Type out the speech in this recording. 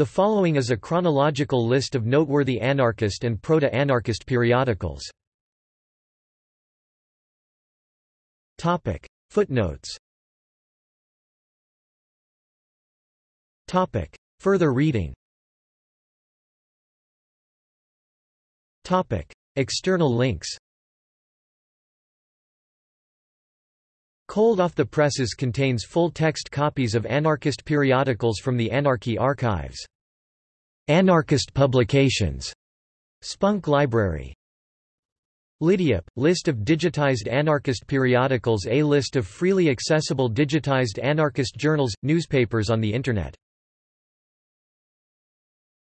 The following is a chronological list of noteworthy anarchist and proto-anarchist periodicals. Footnotes. Further reading. External links Cold Off the Presses contains full-text copies of anarchist periodicals from the Anarchy archives. Anarchist publications. Spunk Library. Lidiap, list of digitized anarchist periodicals A list of freely accessible digitized anarchist journals, newspapers on the Internet